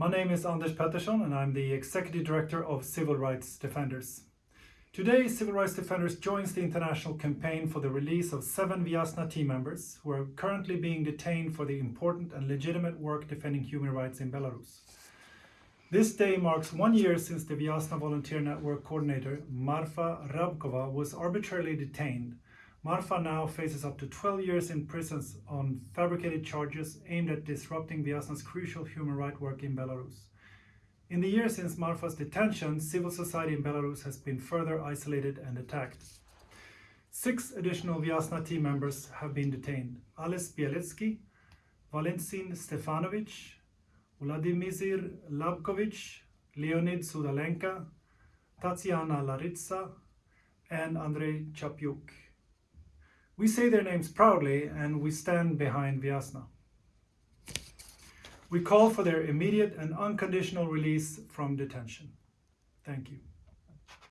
My name is Anders Pettersson and I'm the Executive Director of Civil Rights Defenders. Today, Civil Rights Defenders joins the international campaign for the release of seven Viasna team members who are currently being detained for the important and legitimate work defending human rights in Belarus. This day marks one year since the Viasna Volunteer Network coordinator Marfa Rabkova was arbitrarily detained. Marfa now faces up to 12 years in prison on fabricated charges aimed at disrupting Viasna's crucial human rights work in Belarus. In the years since Marfa's detention, civil society in Belarus has been further isolated and attacked. Six additional Viasna team members have been detained. Ales Bialiatski, Valentin Stefanovich, Vladimir Labkovich, Leonid Sudalenka, Tatiana Laritsa, and Andrei Chapyuk. We say their names proudly and we stand behind Viasna. We call for their immediate and unconditional release from detention. Thank you.